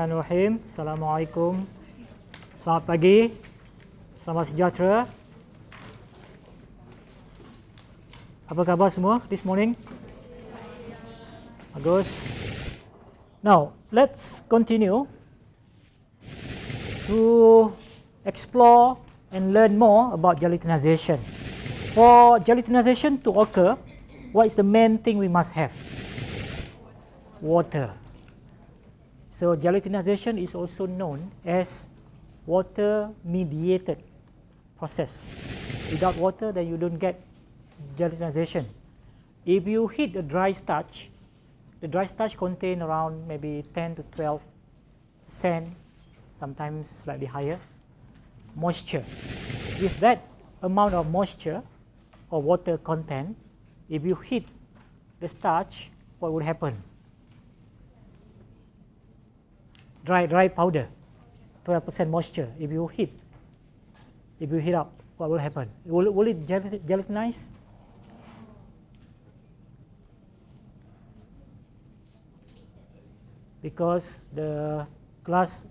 Bismillahirrahmanirrahim. Assalamualaikum. Selamat pagi. Selamat sejahtera. Apa khabar semua this morning? Bagus. Now, let's continue to explore and learn more about gelatinization. For gelatinization to occur, what is the main thing we must have? Water. So gelatinization is also known as water mediated process. Without water then you don't get gelatinization. If you heat a dry starch, the dry starch contain around maybe 10 to 12 percent, sometimes slightly higher, moisture. With that amount of moisture or water content, if you heat the starch, what would happen? Dry dry powder, 12% moisture. If you heat, if you heat up, what will happen? Will, will it gelatinize? Because the glass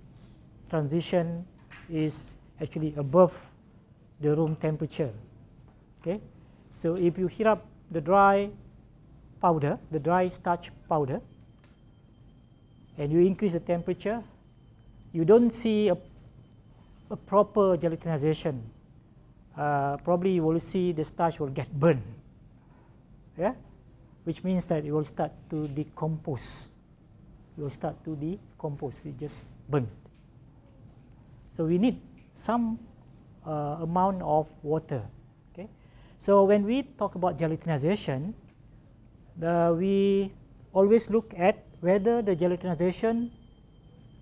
transition is actually above the room temperature. Okay, so if you heat up the dry powder, the dry starch powder, and you increase the temperature, you don't see a, a proper gelatinization. Uh, probably you will see the starch will get burned, yeah? which means that it will start to decompose. It will start to decompose, it just burn. So we need some uh, amount of water. Okay? So when we talk about gelatinization, the, we always look at whether the gelatinization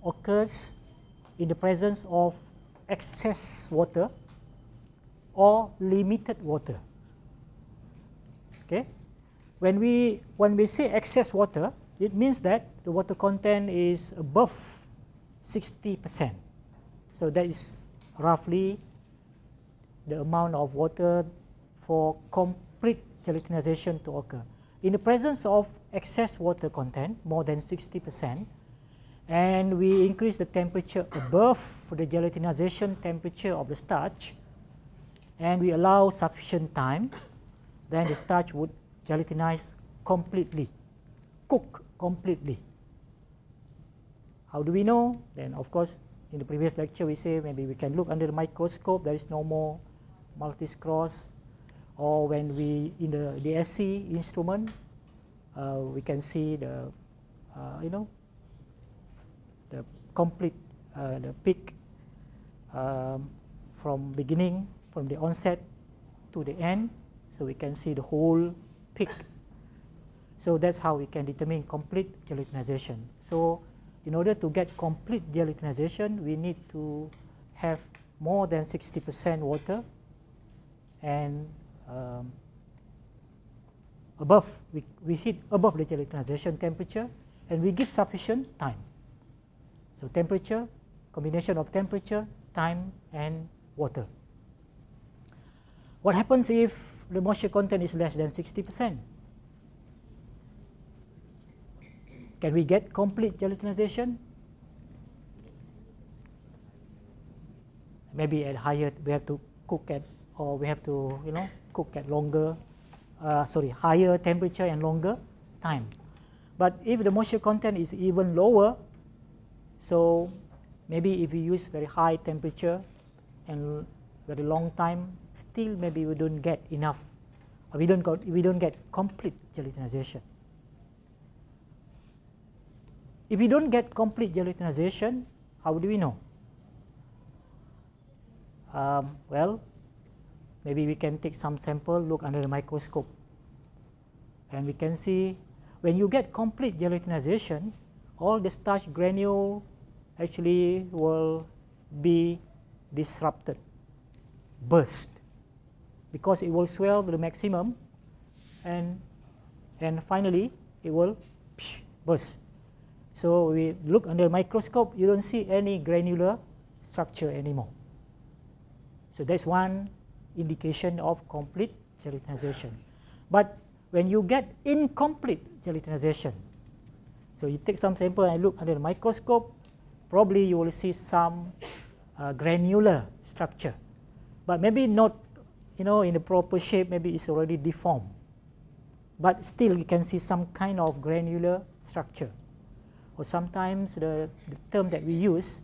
occurs in the presence of excess water or limited water. Okay? When we, when we say excess water, it means that the water content is above 60%. So that is roughly the amount of water for complete gelatinization to occur. In the presence of excess water content, more than 60%, and we increase the temperature above the gelatinization temperature of the starch, and we allow sufficient time, then the starch would gelatinize completely, cook completely. How do we know? Then of course, in the previous lecture we say maybe we can look under the microscope, there is no more Maltese cross, or when we, in the DSC instrument, uh, we can see the, uh, you know, the complete, uh, the peak um, from beginning, from the onset to the end. So we can see the whole peak. So that's how we can determine complete gelatinization. So in order to get complete gelatinization, we need to have more than 60% water and um, above, we, we hit above the gelatinization temperature and we give sufficient time. So temperature, combination of temperature, time and water. What happens if the moisture content is less than 60%? Can we get complete gelatinization? Maybe at higher, we have to cook at, or we have to, you know, cook at longer uh, sorry, higher temperature and longer time. But if the moisture content is even lower, so maybe if we use very high temperature and very long time, still maybe we don't get enough, we don't got, we don't get complete gelatinization. If we don't get complete gelatinization, how do we know? Um, well, maybe we can take some sample, look under the microscope. And we can see when you get complete gelatinization, all the starch granule actually will be disrupted, burst, because it will swell to the maximum and, and finally it will burst. So we look under microscope, you don't see any granular structure anymore. So that's one indication of complete gelatinization. But when you get incomplete gelatinization, so you take some sample and look under the microscope, probably you will see some uh, granular structure, but maybe not, you know, in the proper shape, maybe it's already deformed. But still you can see some kind of granular structure. Or sometimes the, the term that we use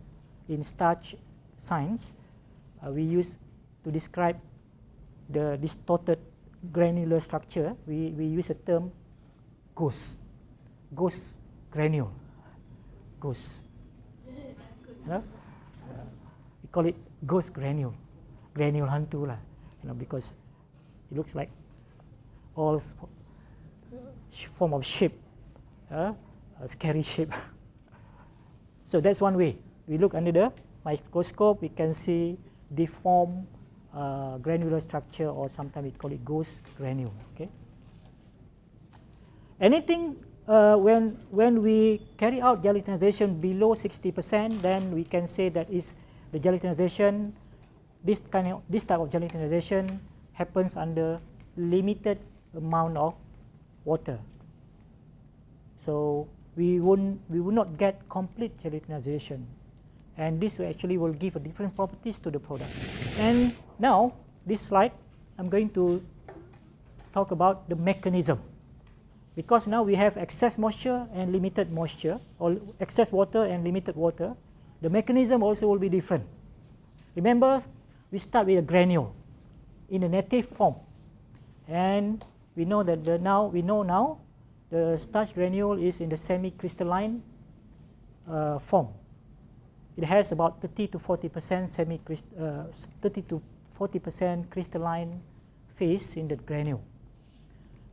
in starch science, uh, we use to describe the distorted granular structure, we, we use a term ghost, ghost granule, ghost. You know? uh, we call it ghost granule, granule hantu lah, you know, because it looks like all form of shape, uh, a scary shape. so that's one way. We look under the microscope, we can see deformed uh, granular structure or sometimes we call it ghost granule. Okay. Anything uh, when when we carry out gelatinization below 60%, then we can say that is the gelatinization. This kind of this type of gelatinization happens under limited amount of water. So we won't we will not get complete gelatinization and this will actually will give a different properties to the product. And now this slide I'm going to talk about the mechanism because now we have excess moisture and limited moisture or excess water and limited water the mechanism also will be different. Remember we start with a granule in a native form and we know that the now we know now the starch granule is in the semi-crystalline uh, form it has about 30 to 40 percent semi uh, 30 to 40 percent crystalline phase in the granule.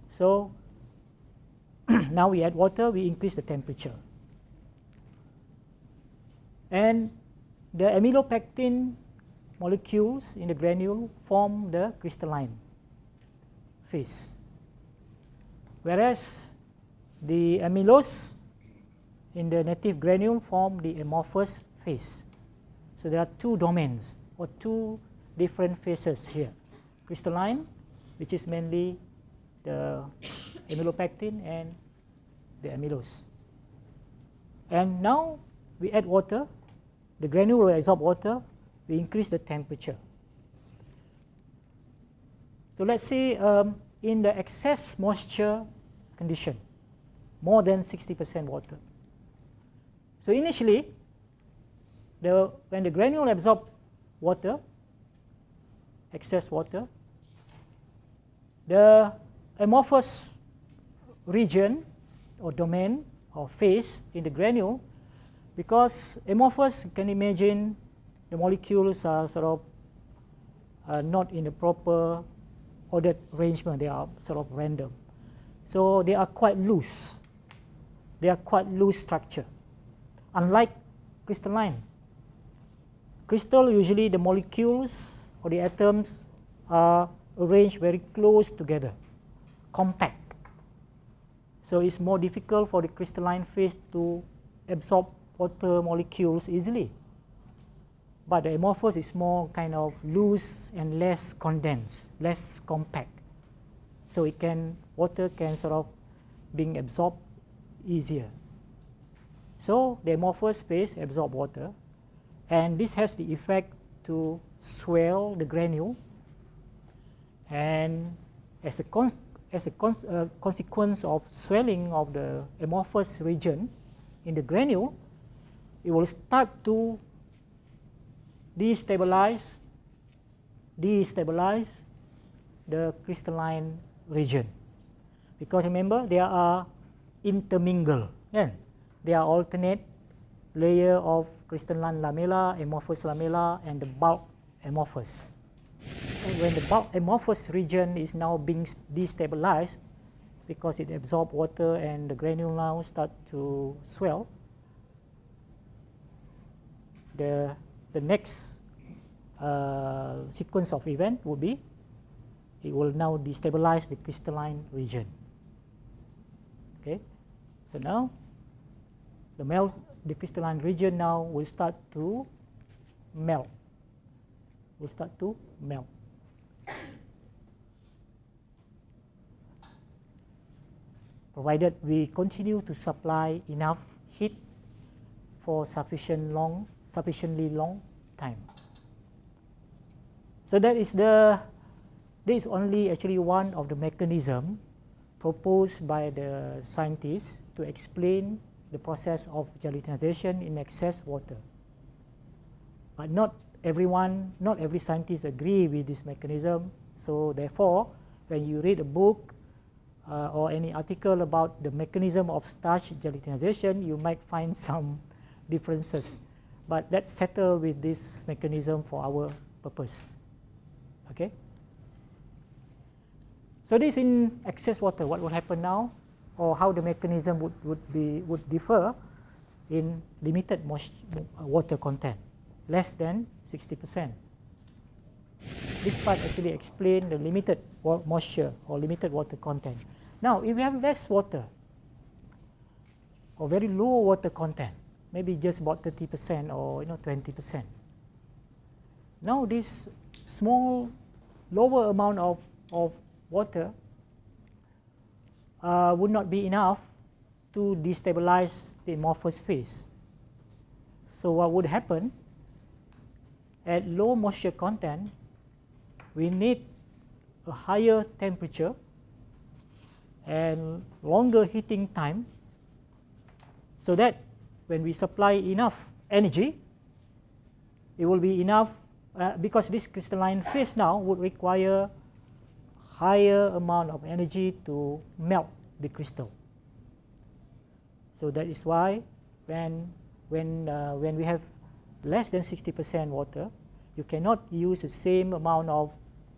So now we add water, we increase the temperature. And the amylopectin molecules in the granule form the crystalline phase. Whereas the amylose in the native granule form the amorphous phase. So there are two domains or two different phases here. Crystalline, which is mainly the amylopectin and the amylose. And now we add water, the granule will absorb water, we increase the temperature. So let's say um, in the excess moisture condition, more than 60% water. So initially, the, when the granule absorb water, excess water, the amorphous region or domain or phase in the granule, because amorphous, you can imagine the molecules are sort of uh, not in the proper ordered arrangement, they are sort of random. So they are quite loose. They are quite loose structure. Unlike crystalline, Crystal, usually the molecules or the atoms are arranged very close together, compact. So it's more difficult for the crystalline phase to absorb water molecules easily. But the amorphous is more kind of loose and less condensed, less compact. So it can, water can sort of being absorbed easier. So the amorphous phase absorb water and this has the effect to swell the granule and as a, con as a con uh, consequence of swelling of the amorphous region in the granule, it will start to destabilize, destabilize the crystalline region. Because remember, there are intermingle, yeah? they are alternate layer of crystalline lamella, amorphous lamella, and the bulk amorphous. And when the bulk amorphous region is now being destabilized because it absorbs water and the granule now start to swell, the, the next uh, sequence of event will be it will now destabilize the crystalline region. Okay, so now the melt the crystalline region now will start to melt. Will start to melt. Provided we continue to supply enough heat for sufficient long, sufficiently long time. So that is the, this is only actually one of the mechanism proposed by the scientists to explain the process of gelatinization in excess water. But not everyone, not every scientist agree with this mechanism. So therefore, when you read a book uh, or any article about the mechanism of starch gelatinization, you might find some differences. But let's settle with this mechanism for our purpose. Okay. So this in excess water, what will happen now, or how the mechanism would, would be would differ in limited uh, water content, less than 60%. This part actually explain the limited moisture or limited water content. Now, if we have less water or very low water content, maybe just about 30% or you know 20%. Now this small lower amount of, of water uh, would not be enough to destabilize the amorphous phase. So what would happen at low moisture content, we need a higher temperature and longer heating time so that when we supply enough energy, it will be enough uh, because this crystalline phase now would require higher amount of energy to melt the crystal. So that is why when, when, uh, when we have less than 60% water, you cannot use the same amount of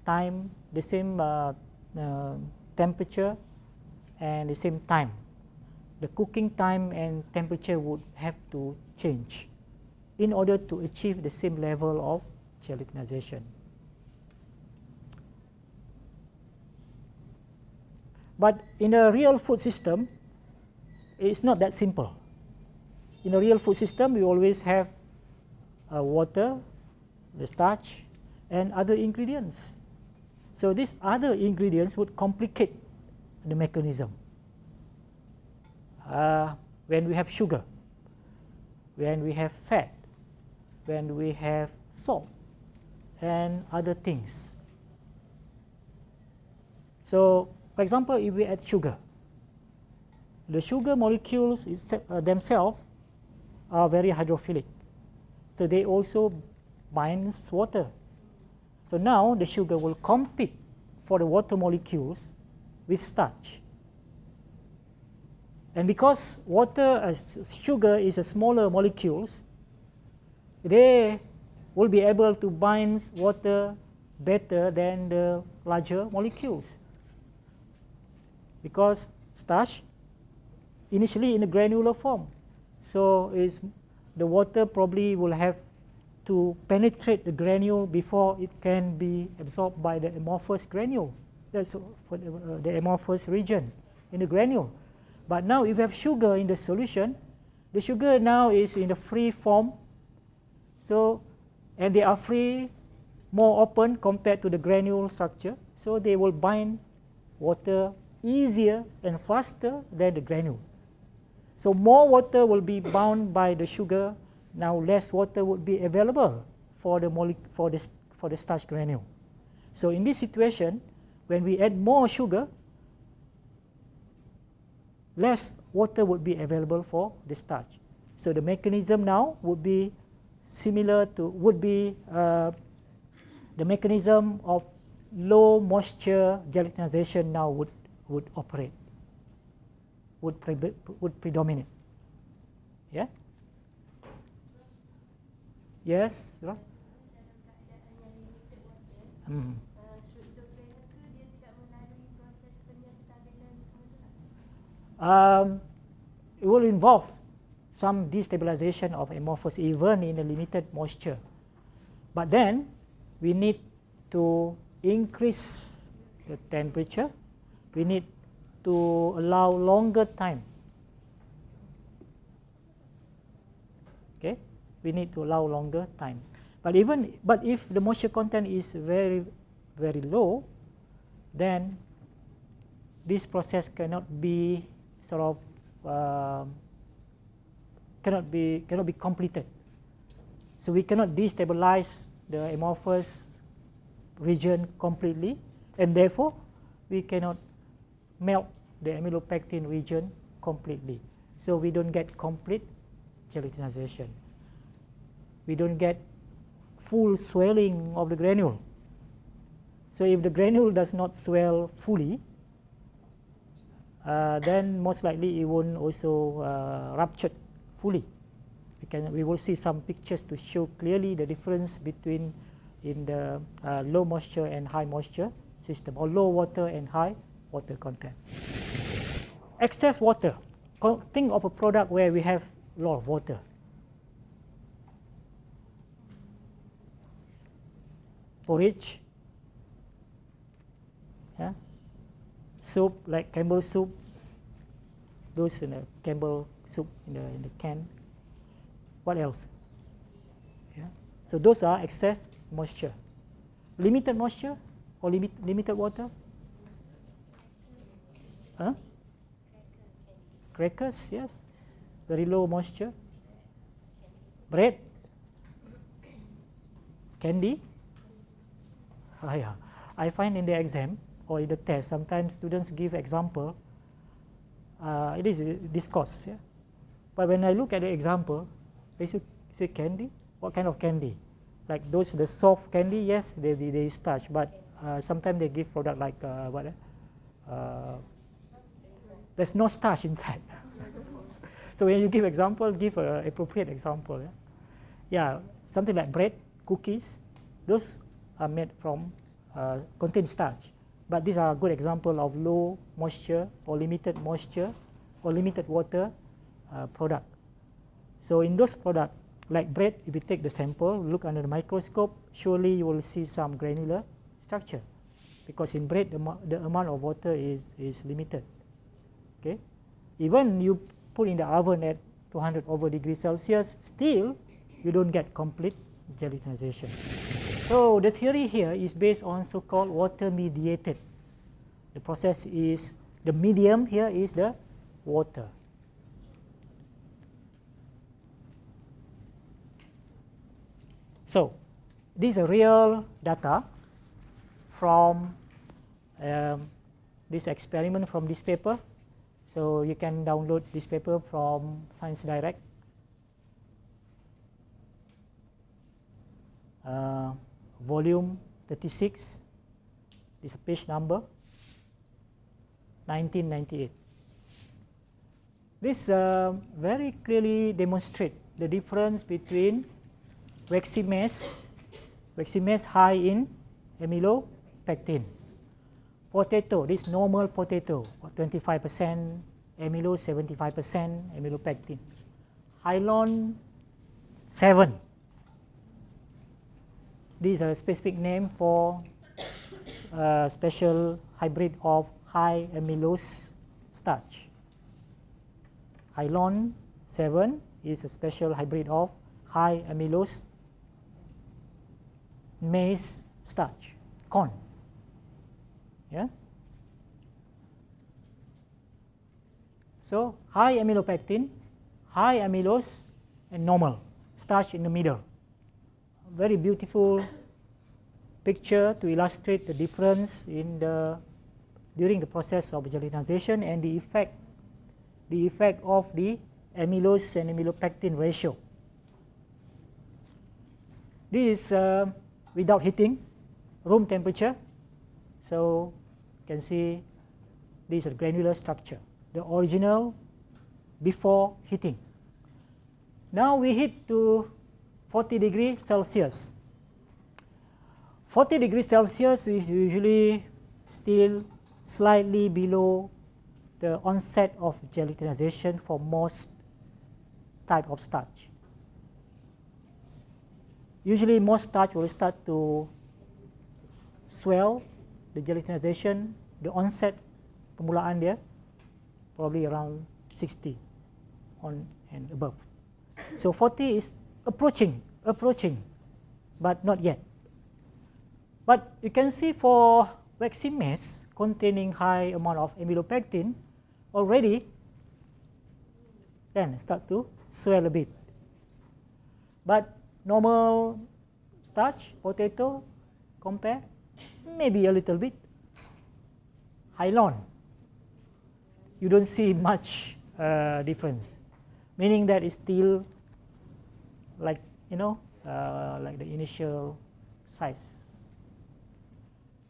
time, the same uh, uh, temperature and the same time. The cooking time and temperature would have to change in order to achieve the same level of gelatinization. But in a real food system, it's not that simple. In a real food system, we always have uh, water, the starch, and other ingredients. So these other ingredients would complicate the mechanism. Uh, when we have sugar, when we have fat, when we have salt, and other things. So, for example, if we add sugar, the sugar molecules uh, themselves are very hydrophilic. So they also bind water. So now the sugar will compete for the water molecules with starch. And because water, uh, sugar is a smaller molecules, they will be able to bind water better than the larger molecules. Because starch initially in a granular form. So is the water probably will have to penetrate the granule before it can be absorbed by the amorphous granule. That's for the, uh, the amorphous region in the granule. But now if you have sugar in the solution, the sugar now is in the free form. So and they are free, more open compared to the granule structure. So they will bind water easier and faster than the granule. So more water will be bound by the sugar. Now less water would be available for the, for the, for the starch granule. So in this situation, when we add more sugar, less water would be available for the starch. So the mechanism now would be similar to would be uh, the mechanism of low moisture gelatinization now would would operate would pre would predominate yeah yes right hmm. um, it will involve some destabilization of amorphous even in a limited moisture. But then we need to increase the temperature. We need to allow longer time. Okay, we need to allow longer time. But even but if the moisture content is very very low, then this process cannot be sort of uh, cannot be cannot be completed. So we cannot destabilize the amorphous region completely, and therefore we cannot melt the amylopectin region completely. So we don't get complete gelatinization. We don't get full swelling of the granule. So if the granule does not swell fully, uh, then most likely it won't also uh, rupture fully. We, can, we will see some pictures to show clearly the difference between in the uh, low moisture and high moisture system or low water and high water content. Excess water. Think of a product where we have a lot of water. Porridge, yeah? soup like Campbell soup, those in the Campbell soup in the, in the can. What else? Yeah? So those are excess moisture. Limited moisture or limit, limited water? Huh? Crackers, yes. Very low moisture. Bread. Candy. Oh, yeah. I find in the exam or in the test, sometimes students give example. Uh, it is discourse. Yeah? But when I look at the example, they say, say candy. What kind of candy? Like those the soft candy, yes, they they, they starch, but uh, sometimes they give product like uh, what? Eh? Uh, there's no starch inside. so when you give example, give an appropriate example. Yeah? yeah, something like bread, cookies, those are made from uh, contain starch. But these are a good example of low moisture or limited moisture or limited water uh, product. So in those products, like bread, if you take the sample, look under the microscope, surely you will see some granular structure. Because in bread, the, the amount of water is, is limited. Okay? Even you put in the oven at 200 over degrees Celsius, still you don't get complete gelatinization. So the theory here is based on so-called water mediated. The process is, the medium here is the water. So this is a real data from um, this experiment from this paper. So you can download this paper from Science Direct. Uh, volume 36 this is page number 1998. This uh, very clearly demonstrate the difference between waxy maize high in amylopectin potato, this normal potato, 25% amylo, 75% amylopectin. Hylon 7. This is a specific name for a special hybrid of high amylose starch. Hylon 7 is a special hybrid of high amylose maize starch, corn. Yeah? So high amylopectin, high amylose, and normal starch in the middle. Very beautiful picture to illustrate the difference in the during the process of gelatinization and the effect the effect of the amylose and amylopectin ratio. This is uh, without heating, room temperature. So can see this is a granular structure, the original before heating. Now we heat to 40 degrees Celsius. 40 degrees Celsius is usually still slightly below the onset of gelatinization for most type of starch. Usually most starch will start to swell the gelatinization, the onset permulaan dia probably around 60 on and above. So 40 is approaching, approaching, but not yet. But you can see for waxy maize containing high amount of amylopectin, already then start to swell a bit. But normal starch, potato, compare, maybe a little bit. Hylon, you don't see much uh, difference, meaning that it's still like, you know, uh, like the initial size.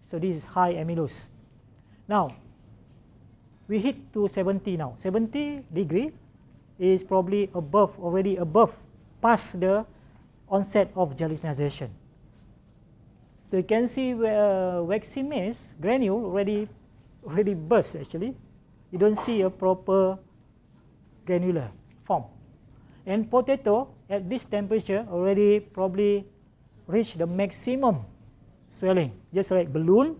So this is high amylose. Now, we hit to 70 now. 70 degree is probably above, already above, past the onset of gelatinization. So you can see uh, waxy granule already already burst actually. You don't see a proper granular form. And potato at this temperature already probably reach the maximum swelling, just like balloon,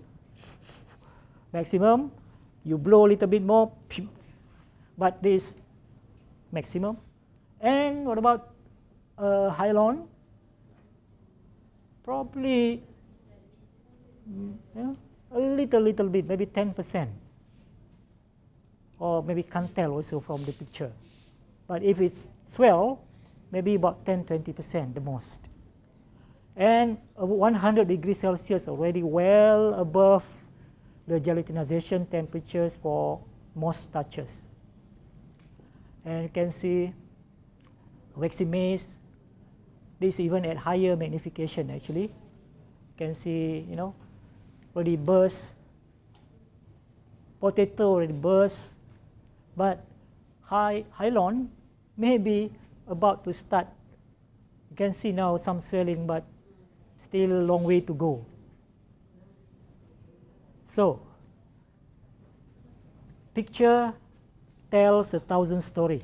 maximum, you blow a little bit more, but this maximum. And what about uh? Probably yeah, a little, little bit, maybe 10%. Or maybe can't tell also from the picture. But if it's swell, maybe about 10, 20% the most. And 100 degrees Celsius already well above the gelatinization temperatures for most starches. And you can see waxy maize, this even at higher magnification actually. You can see, you know, already burst, potato already burst, but high hylon may be about to start. You can see now some swelling, but still a long way to go. So, picture tells a thousand story.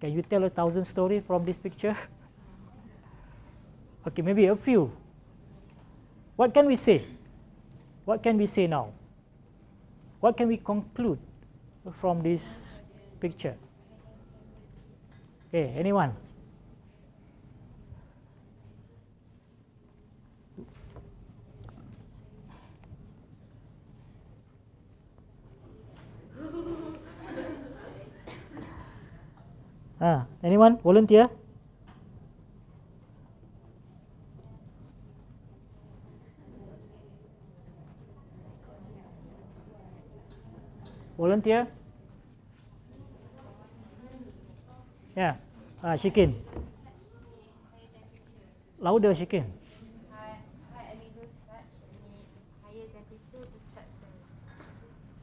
Can you tell a thousand story from this picture? okay, maybe a few. What can we say? What can we say now? What can we conclude from this picture? Okay, anyone? Ah, anyone volunteer? Volunteer? Yeah. Ah, Shikin. Louder, Shikin.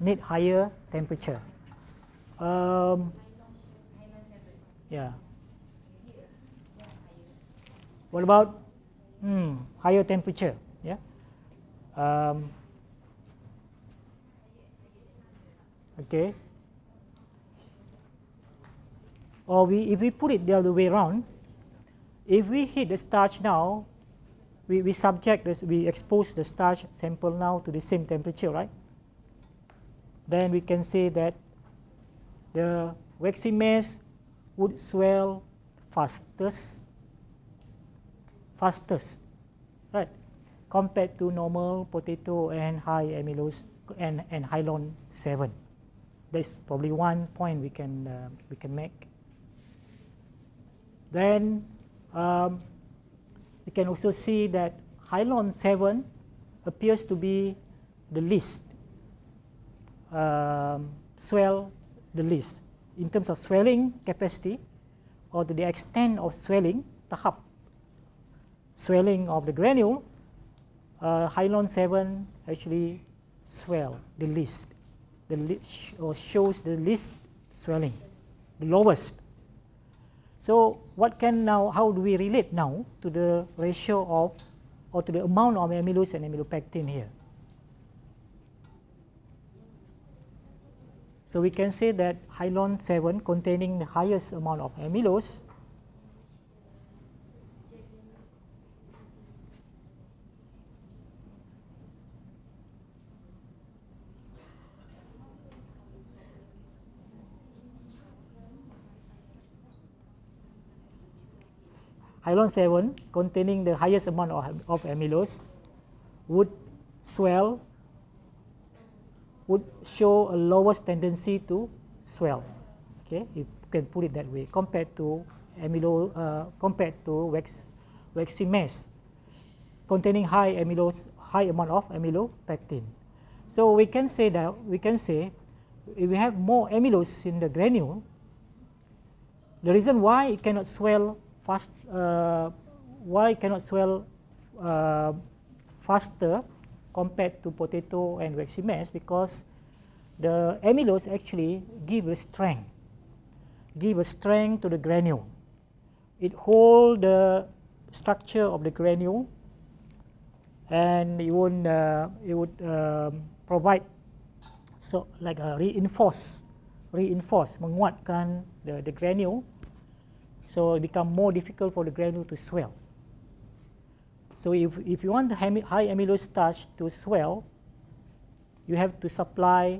Need higher temperature. Um, yeah. What about hmm, higher temperature? Yeah. Um, okay. Or we, if we put it the other way around, if we heat the starch now, we, we subject this, we expose the starch sample now to the same temperature, right? Then we can say that the waxy maize would swell fastest, fastest, right, compared to normal potato and high amylose and, and hylon 7. That's probably one point we can, uh, we can make. Then um, we can also see that hylon 7 appears to be the least, um, swell the least in terms of swelling capacity or to the extent of swelling, tahap, swelling of the granule, uh, Hylon 7 actually swell the least, the or shows the least swelling, the lowest. So what can now, how do we relate now to the ratio of, or to the amount of amylose and amylopectin here? So we can say that hylon 7 containing the highest amount of amylose Hylon 7 containing the highest amount of, of amylose would swell would show a lowest tendency to swell. Okay, you can put it that way, compared to amylo, uh, compared to wax, waxy maize containing high amylose, high amount of amylopectin. So we can say that we can say if we have more amylose in the granule, the reason why it cannot swell fast, uh, why cannot swell uh, faster compared to potato and waxy maize because the amylose actually give a strength, give a strength to the granule. It hold the structure of the granule and it would, uh, it would um, provide so like a reinforce, reinforce, menguatkan the, the granule so it become more difficult for the granule to swell. So if, if you want the high amylose starch to swell, you have to supply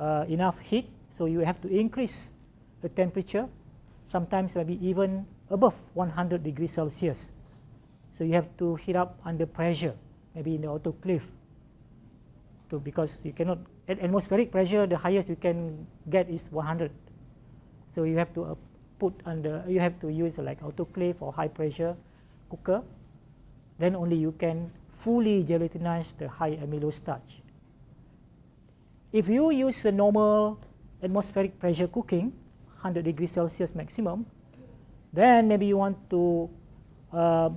uh, enough heat, so you have to increase the temperature, sometimes maybe even above 100 degrees Celsius. So you have to heat up under pressure, maybe in the autoclave, to, because you cannot, at atmospheric pressure, the highest you can get is 100. So you have to uh, put under, you have to use like autoclave or high pressure cooker, then only you can fully gelatinize the high amylose starch. If you use a normal atmospheric pressure cooking, 100 degrees Celsius maximum, then maybe you want to uh,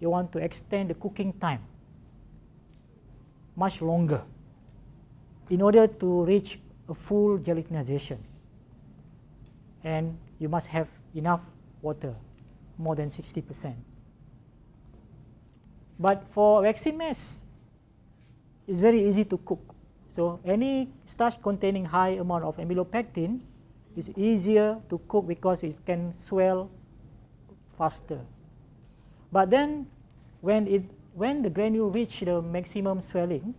you want to extend the cooking time much longer in order to reach a full gelatinization. And you must have enough water, more than 60%. But for waxy maize, it's very easy to cook. So any starch containing high amount of amylopectin is easier to cook because it can swell faster. But then when it when the granule reach the maximum swelling,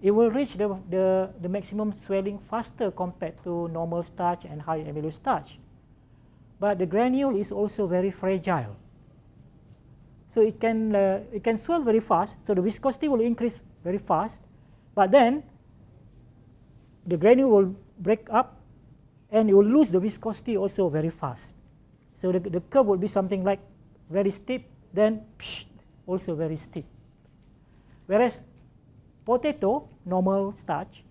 it will reach the, the, the maximum swelling faster compared to normal starch and high amylose starch. But the granule is also very fragile. So it can, uh, it can swell very fast, so the viscosity will increase very fast, but then the granule will break up and it will lose the viscosity also very fast. So the, the curve will be something like very steep, then psh, also very steep. Whereas potato, normal starch,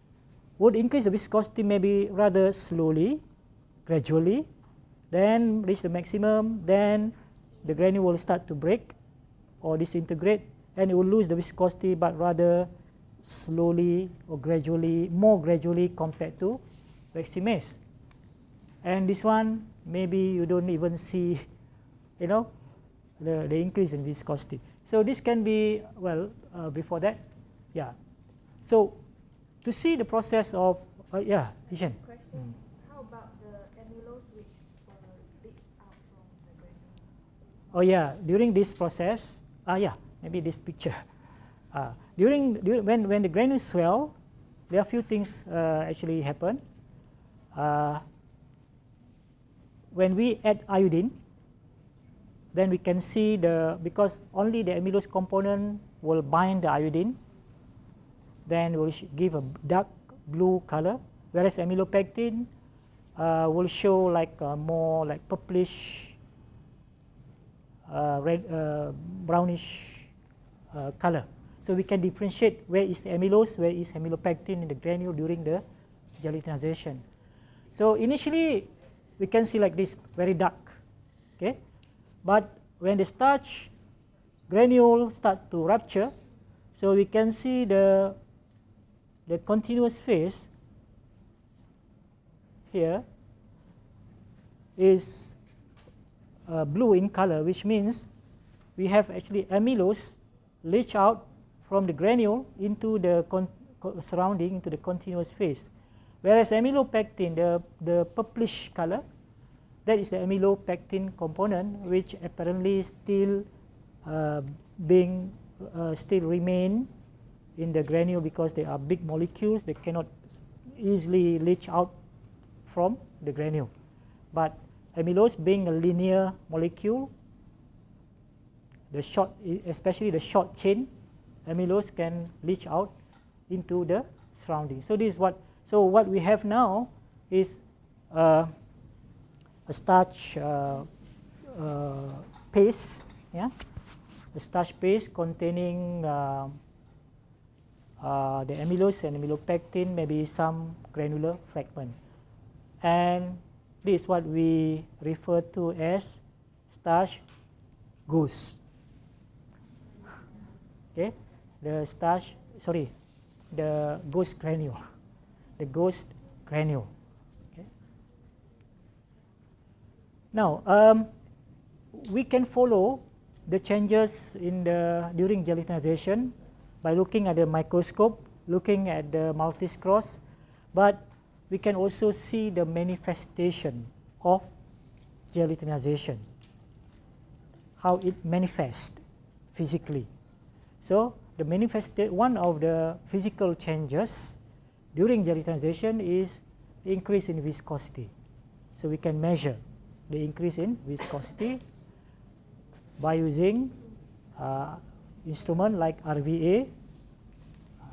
would increase the viscosity maybe rather slowly, gradually, then reach the maximum, then the granule will start to break or disintegrate, and it will lose the viscosity but rather slowly or gradually, more gradually compared to waxy. And this one, maybe you don't even see, you know, the, the increase in viscosity. So this can be, well, uh, before that, yeah. So to see the process of, uh, yeah, Ishan. Question, mm. how about the amylose which leached out from the granule? Oh yeah, during this process, ah uh, yeah, maybe this picture. Uh, during, during when, when the granules swell, there are a few things uh, actually happen. Uh, when we add iodine, then we can see the, because only the amylose component will bind the iodine, then will give a dark blue color, whereas amylopectin uh, will show like more like purplish, uh, red, uh, brownish uh, color. So we can differentiate where is amylose, where is amylopectin in the granule during the gelatinization. So initially, we can see like this, very dark. Okay, but when the starch granule start to rupture, so we can see the the continuous phase here is uh, blue in color, which means we have actually amylose leach out from the granule into the surrounding into the continuous phase. Whereas amylopectin, the, the purplish color, that is the amylopectin component which apparently still uh, being uh, still remain in the granule because they are big molecules they cannot easily leach out from the granule. But amylose being a linear molecule, the short, especially the short chain amylose can leach out into the surrounding. So this is what so what we have now is uh, a starch uh, uh, paste, yeah, a starch paste containing uh, uh, the amylose and amylopectin, maybe some granular fragment. And this is what we refer to as starch ghost. Okay, the starch, sorry, the ghost granule, the ghost granule. Okay. Now, um, we can follow the changes in the during gelatinization by looking at the microscope, looking at the Maltese cross, but we can also see the manifestation of gelatinization, how it manifests physically. So the manifested one of the physical changes during gelatinization is increase in viscosity. So we can measure the increase in viscosity by using uh, instrument like RVA. Uh,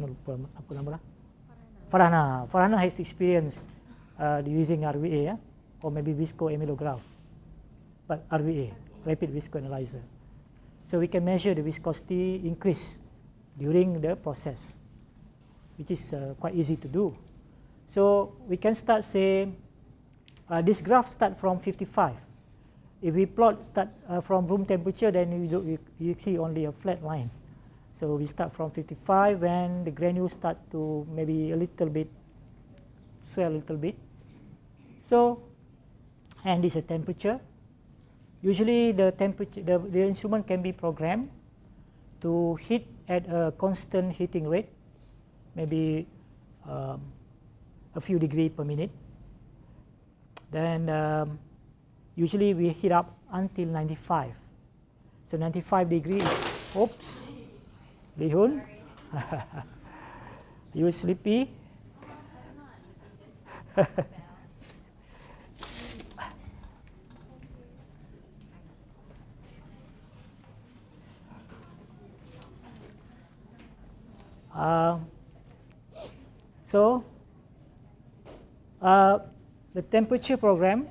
lupa apa nama. Farhana. Farhana has experience uh, using RVA yeah? or maybe viscoamylograph, but RVA, rapid viscoanalyzer. So we can measure the viscosity increase during the process, which is uh, quite easy to do. So we can start say, uh, this graph start from 55. If we plot start uh, from room temperature, then you, do, you, you see only a flat line. So we start from 55 when the granules start to maybe a little bit swell a little bit. So, and this is a temperature. Usually the temperature, the, the instrument can be programmed to heat at a constant heating rate, maybe um, a few degree per minute. Then um, usually we heat up until 95. So 95 degrees, oops, Lihun, you sleepy? uh, so, uh, the temperature program,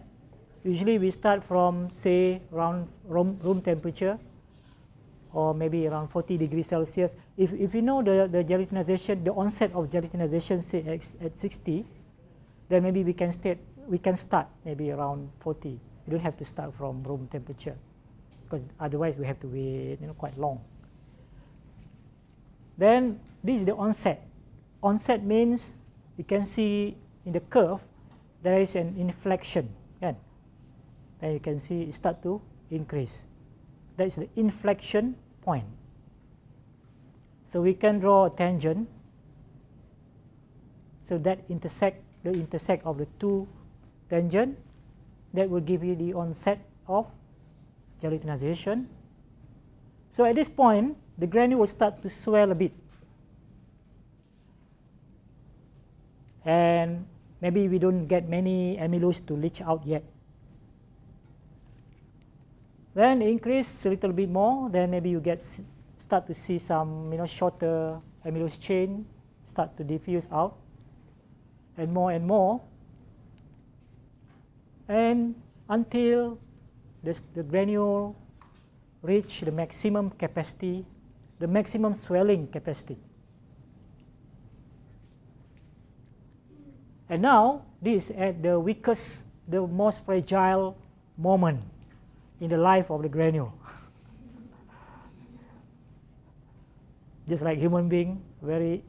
usually we start from say around room, room temperature or maybe around 40 degrees Celsius. If, if you know the, the gelatinization, the onset of gelatinization say at, at 60, then maybe we can, start, we can start maybe around 40. You don't have to start from room temperature because otherwise we have to wait you know, quite long. Then this is the onset. Onset means you can see in the curve there is an inflection. Kan? Then you can see it start to increase. That is the inflection point. So we can draw a tangent. So that intersect the intersect of the two tangent that will give you the onset of gelatinization. So at this point, the granule will start to swell a bit. And maybe we don't get many amylose to leach out yet. Then increase a little bit more, then maybe you get start to see some you know shorter amylose chain start to diffuse out and more and more and until this, the granule reach the maximum capacity, the maximum swelling capacity. And now this at the weakest, the most fragile moment in the life of the granule. Just like human being, very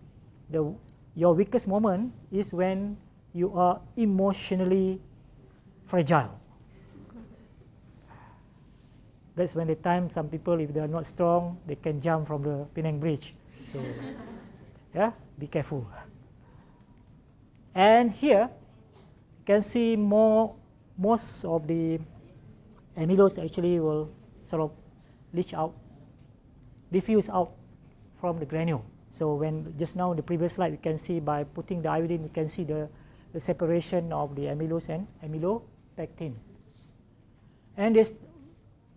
the your weakest moment is when you are emotionally fragile. That's when the time some people, if they are not strong, they can jump from the Penang Bridge. So, yeah, be careful. And here, you can see more, most of the amylose actually will sort of leach out, diffuse out from the granule. So when just now in the previous slide, you can see by putting the iodine, you can see the, the separation of the amylose and amylopectin. And they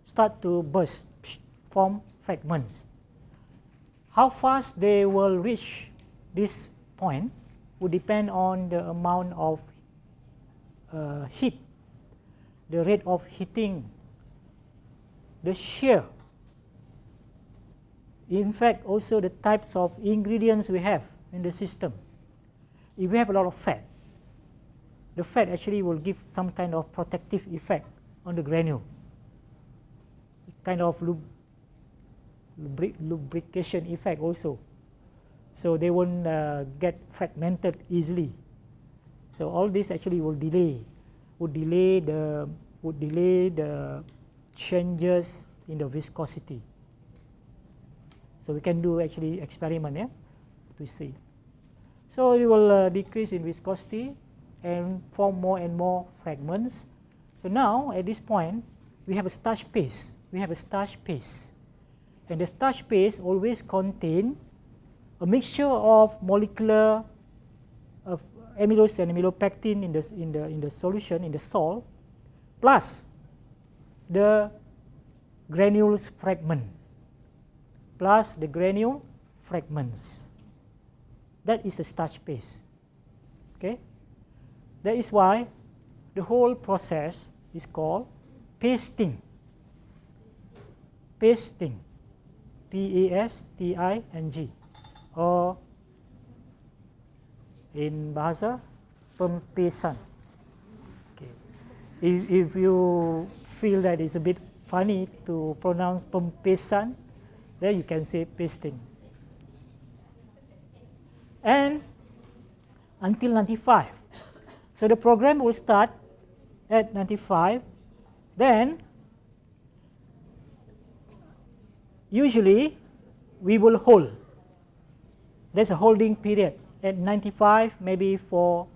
start to burst, form fragments. How fast they will reach this point would depend on the amount of uh, heat, the rate of heating, the shear. In fact, also the types of ingredients we have in the system. If we have a lot of fat, the fat actually will give some kind of protective effect on the granule, kind of lub lubrication effect also. So they won't uh, get fragmented easily. So all this actually will delay, would delay the would delay the changes in the viscosity. So we can do actually experiment yeah, to see. So it will uh, decrease in viscosity and form more and more fragments. So now at this point we have a starch paste. We have a starch paste. And the starch paste always contain a mixture of molecular amylose and amylopectin in the, in the, in the solution, in the salt, plus the granules fragment, plus the granule fragments. That is a starch paste. Okay? That is why the whole process is called pasting. Pasting. P-A-S-T-I-N-G. Or in bahasa pempesan. Okay. If, if you feel that it's a bit funny to pronounce pempesan, then you can say pasting. And until 95. So the program will start at 95. Then usually we will hold. There's a holding period at 95 maybe for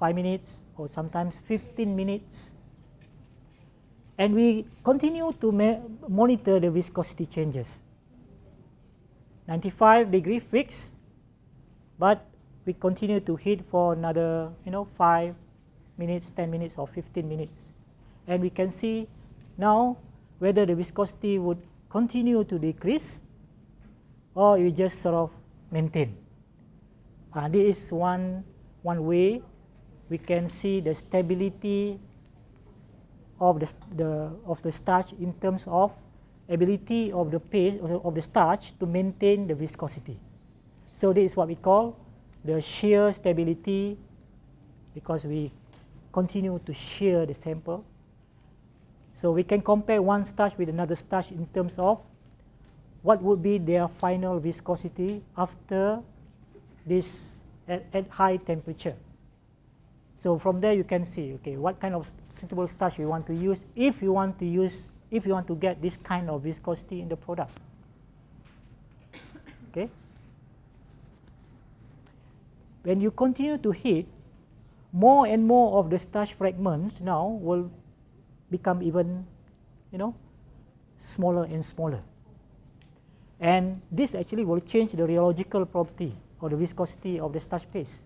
5 minutes or sometimes 15 minutes. And we continue to monitor the viscosity changes. 95 degree fixed, but we continue to heat for another you know 5 minutes, 10 minutes or 15 minutes. And we can see now whether the viscosity would continue to decrease or you just sort of maintain. Uh, this is one, one way we can see the stability of the, the, of the starch in terms of ability of the paste of the starch to maintain the viscosity. So this is what we call the shear stability because we continue to shear the sample so we can compare one starch with another starch in terms of what would be their final viscosity after this at, at high temperature. So from there you can see okay what kind of suitable starch you want to use if you want to use if you want to get this kind of viscosity in the product. Okay. When you continue to heat, more and more of the starch fragments now will become even, you know, smaller and smaller. And this actually will change the rheological property or the viscosity of the starch paste.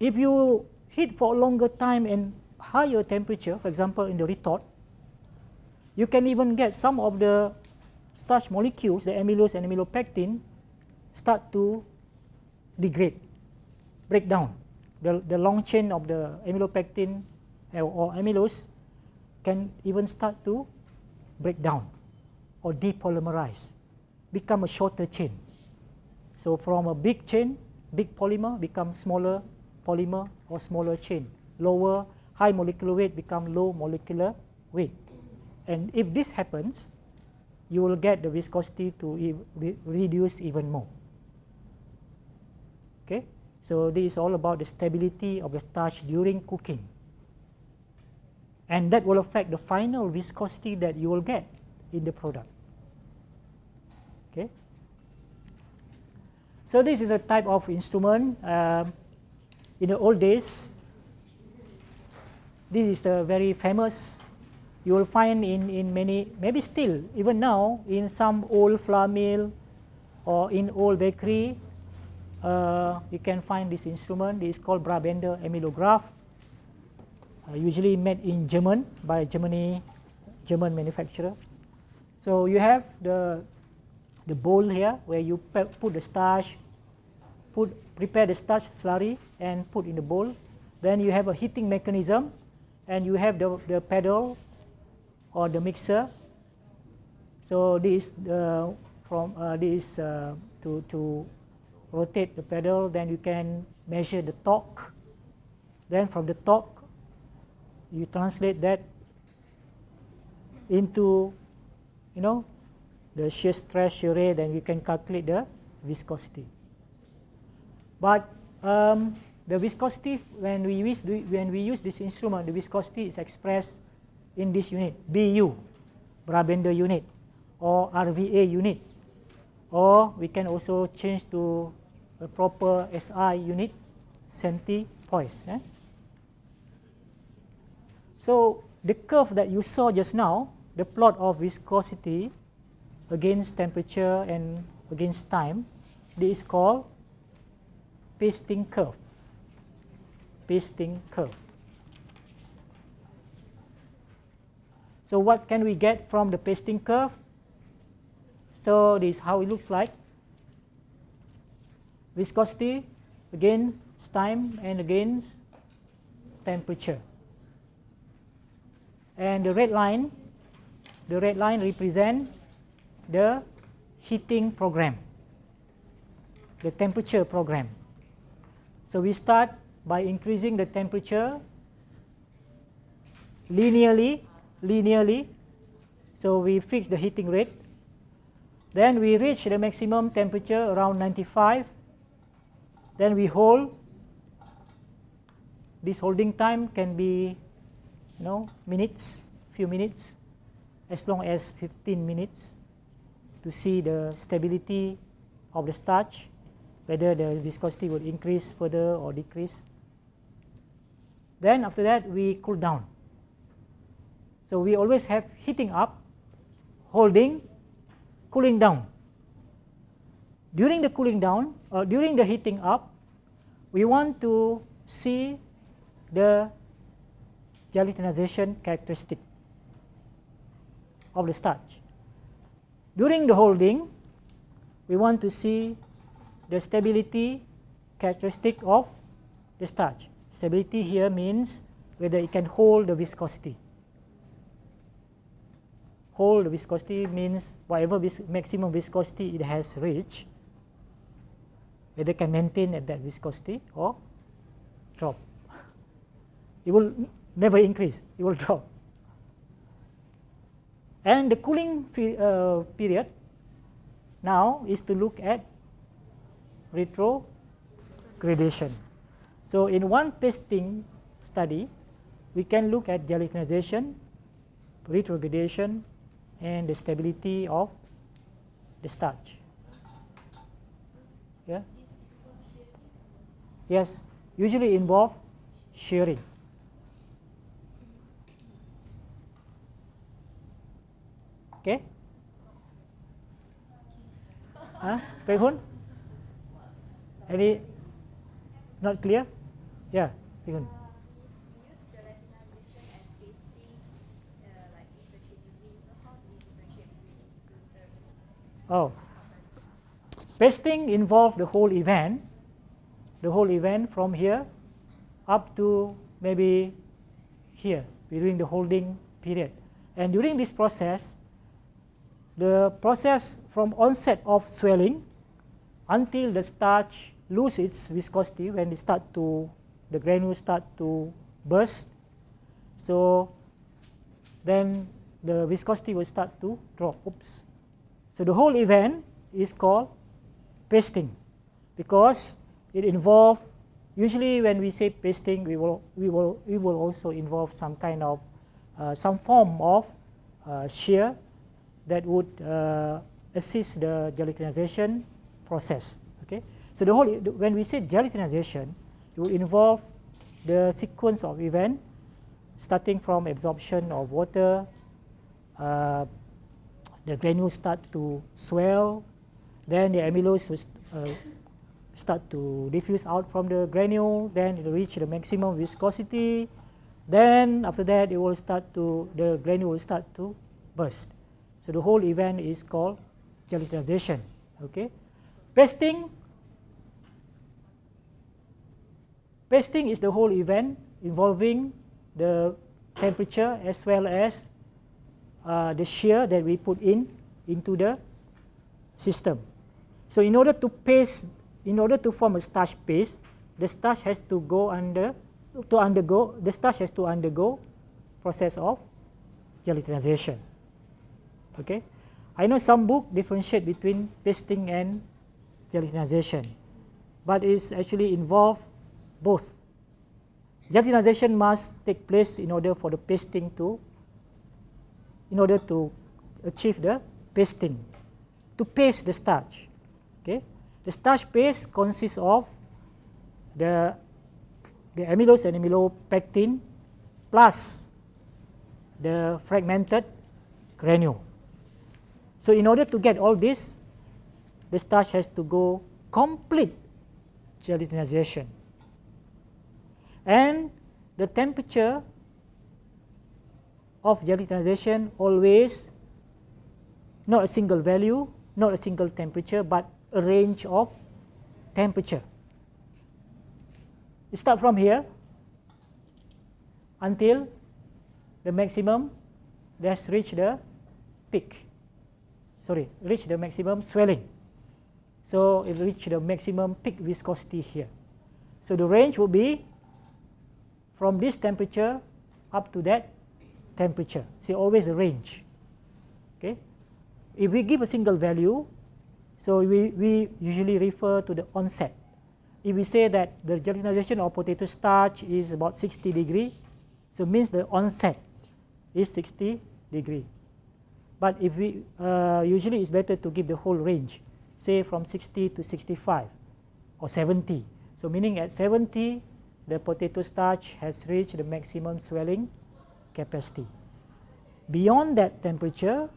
If you heat for a longer time and higher temperature, for example, in the retort, you can even get some of the starch molecules, the amylose and amylopectin, start to degrade, break down. The, the long chain of the amylopectin eh, or amylose can even start to break down or depolymerize, become a shorter chain. So from a big chain, big polymer becomes smaller polymer or smaller chain. Lower, high molecular weight become low molecular weight. And if this happens, you will get the viscosity to e re reduce even more. Okay, so this is all about the stability of the starch during cooking and that will affect the final viscosity that you will get in the product. Okay. So this is a type of instrument. Um, in the old days, this is the very famous. You will find in, in many, maybe still, even now, in some old flour mill or in old bakery, uh, you can find this instrument. This is called Brabender amylograph uh, usually made in German by Germany, German manufacturer. So you have the the bowl here where you put the starch, put prepare the starch slurry and put in the bowl. Then you have a heating mechanism and you have the, the pedal or the mixer. So this uh, from uh, this uh, to to rotate the pedal. Then you can measure the torque. Then from the torque, you translate that into you know the shear stress, shear rate, then you can calculate the viscosity. But um, the viscosity when we use when we use this instrument, the viscosity is expressed in this unit BU, Brabender unit, or RVA unit, or we can also change to a proper SI unit, centipoise. Eh? So the curve that you saw just now, the plot of viscosity against temperature and against time, this is called pasting curve. Pasting curve. So what can we get from the pasting curve? So this is how it looks like. Viscosity against time and against temperature. And the red line, the red line represent the heating program, the temperature program. So we start by increasing the temperature linearly, linearly. So we fix the heating rate. Then we reach the maximum temperature around 95. Then we hold. This holding time can be you know, minutes, few minutes, as long as 15 minutes to see the stability of the starch, whether the viscosity will increase further or decrease. Then after that, we cool down. So we always have heating up, holding, cooling down. During the cooling down, or during the heating up, we want to see the gelatinization characteristic of the starch. During the holding, we want to see the stability characteristic of the starch. Stability here means whether it can hold the viscosity. Hold the viscosity means whatever vis maximum viscosity it has reached, whether it can maintain at that viscosity or drop. It will never increase, it will drop. And the cooling uh, period now is to look at retrogradation. So in one testing study, we can look at gelatinization, retrogradation, and the stability of the starch. Yeah. Yes, usually involve shearing. Okay. Huh? Any not clear? Yeah. Oh, pasting involve the whole event, the whole event from here up to maybe here during the holding period. And during this process, the process from onset of swelling until the starch lose its viscosity when it start to the granules start to burst. So then the viscosity will start to drop. Oops. So the whole event is called pasting because it involve usually when we say pasting we will we will we will also involve some kind of uh, some form of uh, shear that would uh, assist the gelatinization process. Okay, so the whole when we say gelatinization, it will involve the sequence of event starting from absorption of water, uh, the granules start to swell, then the amylose will uh, start to diffuse out from the granule, then it will reach the maximum viscosity, then after that it will start to the granule will start to burst. So the whole event is called gelatinization. Okay, pasting pasting is the whole event involving the temperature as well as uh, the shear that we put in into the system. So in order to paste, in order to form a starch paste, the starch has to go under, to undergo, the starch has to undergo process of gelatinization. Okay, I know some book differentiate between pasting and gelatinization, but it's actually involve both. Gelatinization must take place in order for the pasting to, in order to achieve the pasting, to paste the starch. Okay, the starch paste consists of the the amylose and amylopectin plus the fragmented granule. So in order to get all this, the starch has to go complete gelatinization. And the temperature of gelatinization always not a single value, not a single temperature, but a range of temperature. You start from here until the maximum that's reached the peak. Sorry, reach the maximum swelling. So it reach the maximum peak viscosity here. So the range will be from this temperature up to that temperature. See, always a range. Okay. If we give a single value, so we, we usually refer to the onset. If we say that the gelatinization of potato starch is about 60 degree, so means the onset is 60 degree. But if we uh, usually it's better to give the whole range, say from 60 to 65 or 70. So meaning at 70, the potato starch has reached the maximum swelling capacity. Beyond that temperature,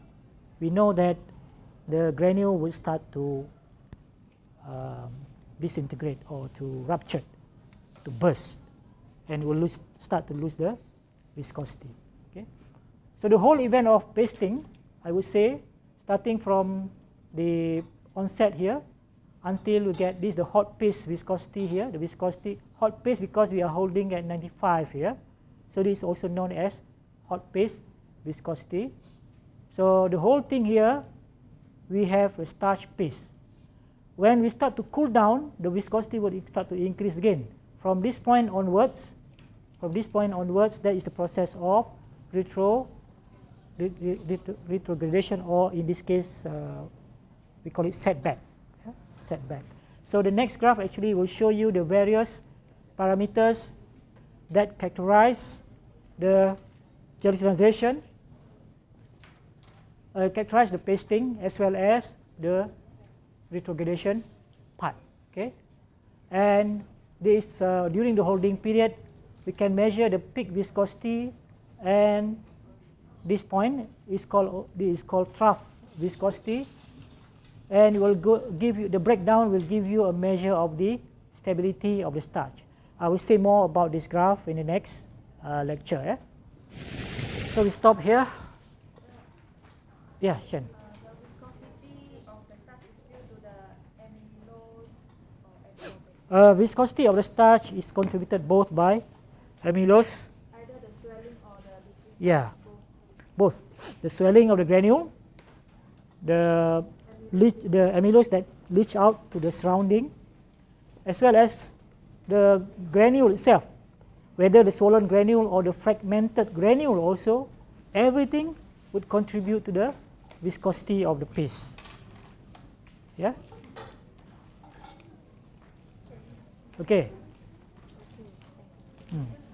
we know that the granule will start to um, disintegrate or to rupture, to burst, and will lose, start to lose the viscosity. Okay? So the whole event of pasting, I would say, starting from the onset here until we get this the hot paste viscosity here, the viscosity hot paste because we are holding at 95 here. So this is also known as hot paste viscosity. So the whole thing here, we have a starch paste. When we start to cool down, the viscosity will start to increase again. From this point onwards, from this point onwards, that is the process of retro, retrogradation or in this case, uh, we call it setback. Setback. So the next graph actually will show you the various parameters that characterize the gelatinization, uh, characterize the pasting as well as the retrogradation part. Okay, and this uh, during the holding period, we can measure the peak viscosity, and this point is called this is called trough viscosity, and will go, give you the breakdown will give you a measure of the stability of the starch. I will say more about this graph in the next uh, lecture. Eh? So we stop here. Yeah, Shen. Uh, viscosity of the starch is due to the amylose or exoplanet. Viscosity of the starch is contributed both by amylose. Either the swelling or the. Yeah, both. The swelling of the granule, the leach, the amylose that leach out to the surrounding, as well as the granule itself, whether the swollen granule or the fragmented granule also, everything would contribute to the viscosity of the paste. Yeah. Okay. Hmm.